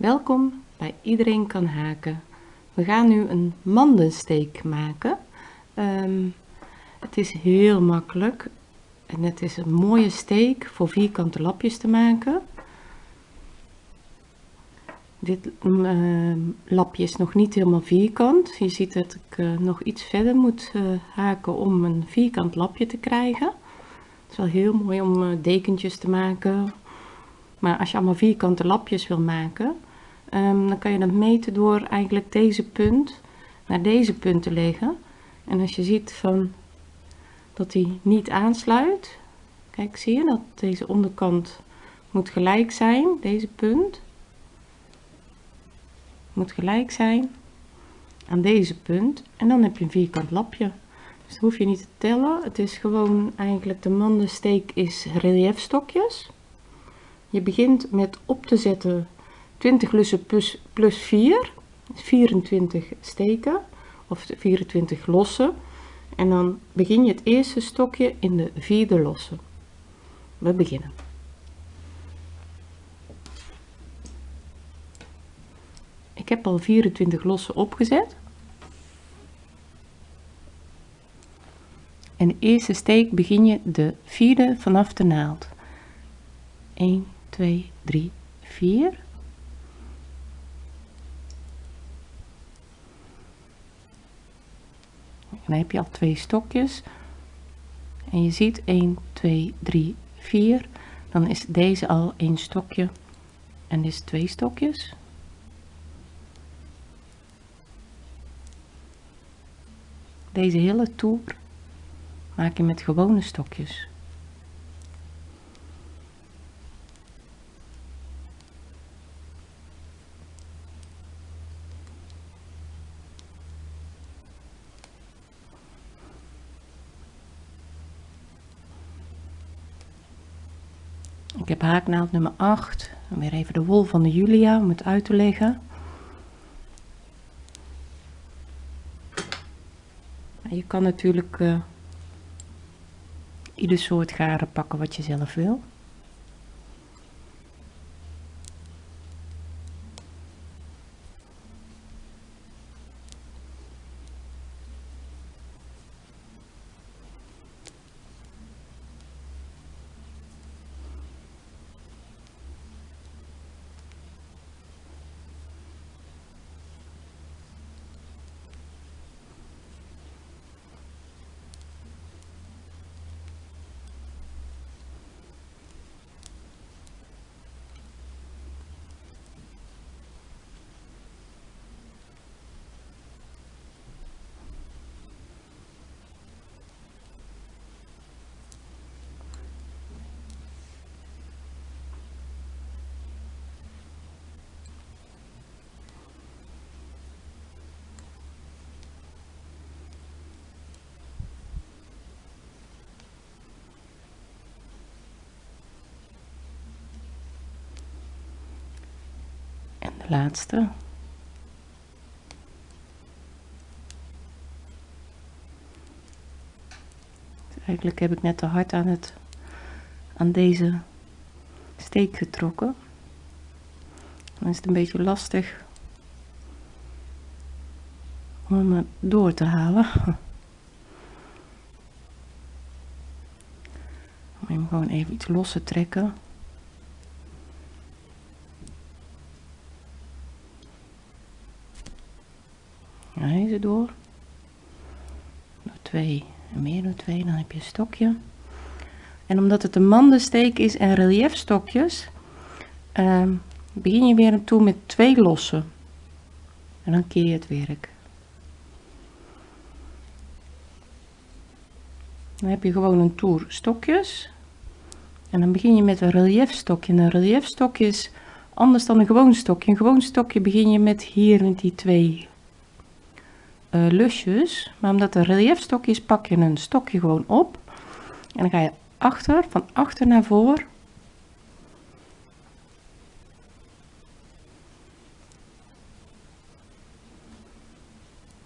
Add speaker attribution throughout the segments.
Speaker 1: Welkom bij Iedereen kan haken. We gaan nu een mandensteek maken. Ehm, het is heel makkelijk en het is een mooie steek voor vierkante lapjes te maken. Dit uh, lapje is nog niet helemaal vierkant. Je ziet dat ik uh, nog iets verder moet uh, haken om een vierkant lapje te krijgen. Het is wel heel mooi om eh, dekentjes te maken. Maar als je allemaal vierkante lapjes wil maken, um, dan kan je dat meten door eigenlijk deze punt naar deze punt te leggen. En als je ziet van dat die niet aansluit, kijk zie je dat deze onderkant moet gelijk zijn, deze punt moet gelijk zijn aan deze punt en dan heb je een vierkant lapje. Dus dat hoef je niet te tellen. Het is gewoon eigenlijk de mandensteek is reliefstokjes. Je begint met op te zetten 20 lussen plus, plus 4, 24 steken of 24 lossen. En dan begin je het eerste stokje in de vierde losse. We beginnen. Ik heb al 24 lossen opgezet. En de eerste steek begin je de vierde vanaf de naald. 1, 2, 3, 4. Dan heb je al twee stokjes. En je ziet 1, 2, 3, 4. Dan is deze al een stokje. En is twee stokjes. Deze hele toer maak je met gewone stokjes. Ik heb haaknaald nummer 8. En weer even de wol van de Julia om het uit te leggen. Je kan natuurlijk uh, ieder soort garen pakken wat je zelf wil. Laatste. Eigenlijk heb ik net te hard aan, het, aan deze steek getrokken. Dan is het een beetje lastig om hem door te halen. Om hem gewoon even iets los te trekken. Door. Door twee en meer door twee, dan heb je een stokje. En omdat het een mandensteek is en reliefstokjes, uh, begin je weer toe met twee lossen. En dan keer je het werk. Dan heb je gewoon een toer stokjes. En dan begin je met een reliefstokje. En een reliefstokje is anders dan een gewoon stokje. Een gewoon stokje begin je met hier met die twee uh, lusjes. Maar omdat er reliefstokje is, pak je een stokje gewoon op. En dan ga je achter, van achter naar voor.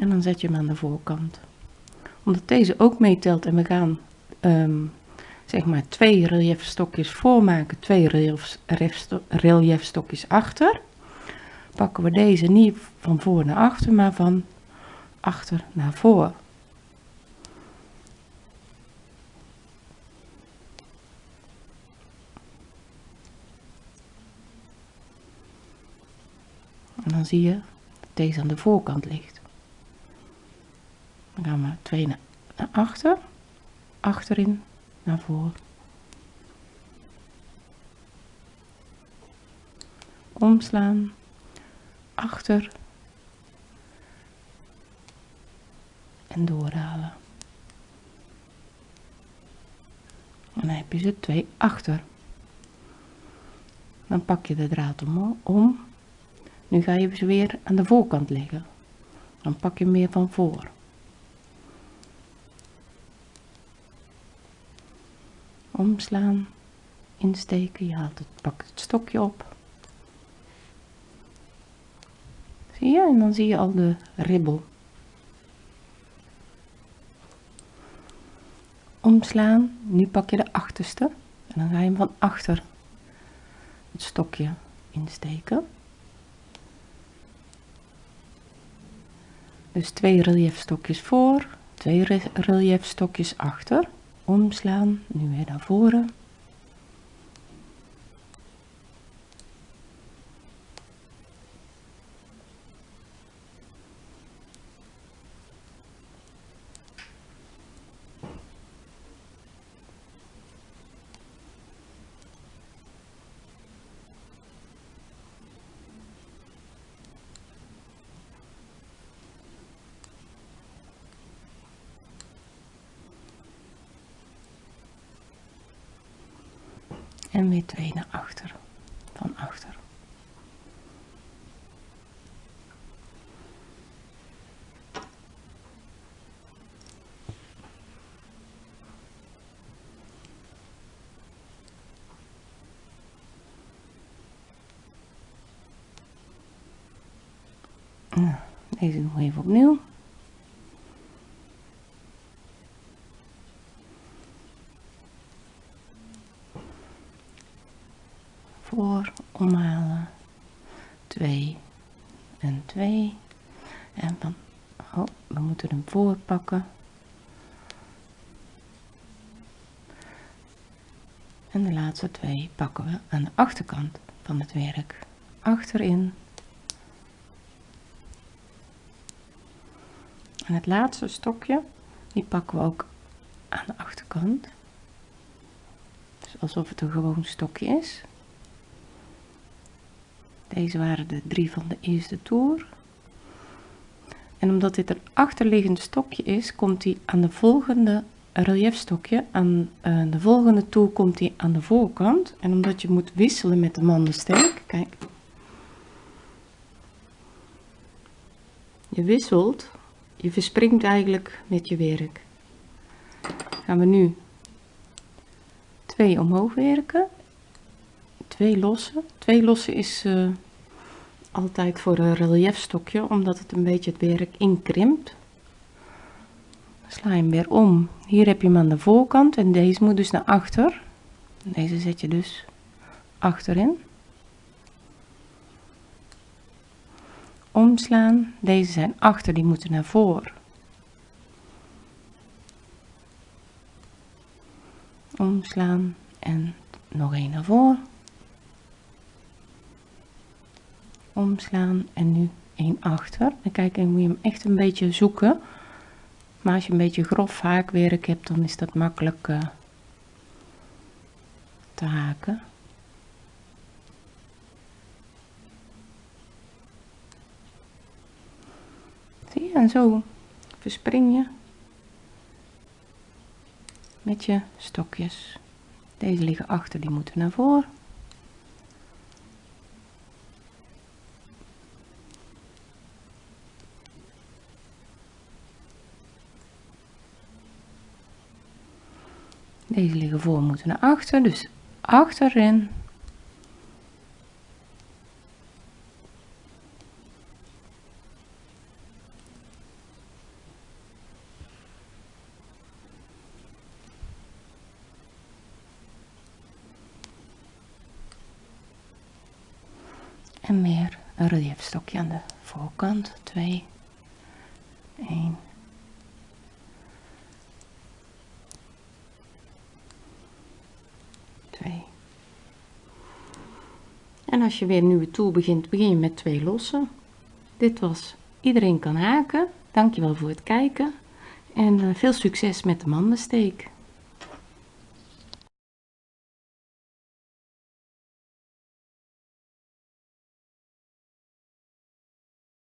Speaker 1: En dan zet je hem aan de voorkant. Omdat deze ook meetelt en we gaan um, zeg maar twee reliefstokjes voormaken, twee reliefstokjes achter. pakken we deze niet van voor naar achter, maar van achter naar voor. En dan zie je dat deze aan de voorkant ligt. Dan gaan we twee naar, naar achter, achterin, naar voren. Omslaan, achter en doorhalen. En dan heb je ze twee achter. Dan pak je de draad om, om nu ga je ze weer aan de voorkant leggen. Dan pak je meer van voor. Omslaan, insteken, je haalt het, pak het stokje op. Zie je? En dan zie je al de ribbel. Omslaan, nu pak je de achterste en dan ga je hem van achter het stokje insteken. Dus twee reliefstokjes voor, twee reliefstokjes achter, omslaan, nu weer naar voren. En weer twee naar achter van achter. Nou, deze we even opnieuw voor omhalen 2 en 2 en van oh, we moeten hem voor pakken en de laatste twee pakken we aan de achterkant van het werk. Achterin. En het laatste stokje die pakken we ook aan de achterkant. Dus alsof het een gewoon stokje is. Deze waren de drie van de eerste toer. En omdat dit een achterliggend stokje is, komt hij aan de volgende reliefstokje, aan uh, de volgende toer komt hij aan de voorkant. En omdat je moet wisselen met de mandensteek, kijk. Je wisselt, je verspringt eigenlijk met je werk. Gaan we nu twee omhoog werken twee losse. Twee losse is uh, altijd voor een reliefstokje, omdat het een beetje het werk inkrimpt. Sla hem weer om. Hier heb je hem aan de voorkant en deze moet dus naar achter. Deze zet je dus achterin. Omslaan. Deze zijn achter, die moeten naar voren. Omslaan en nog één naar voren. Omslaan en nu één achter. En kijk, dan moet je hem echt een beetje zoeken. Maar als je een beetje grof haakwerk hebt, dan is dat makkelijk uh, te haken. Zie je, en zo verspring je met je stokjes. Deze liggen achter, die moeten naar voren. Deze liggen voor, moeten naar achter, dus achterin. En meer een relief stokje aan de voorkant. 2 1 2 en als je weer een nieuwe toer begint begin je met twee lossen. Dit was iedereen kan haken. Dankjewel voor het kijken. En eh, veel succes met de mandensteek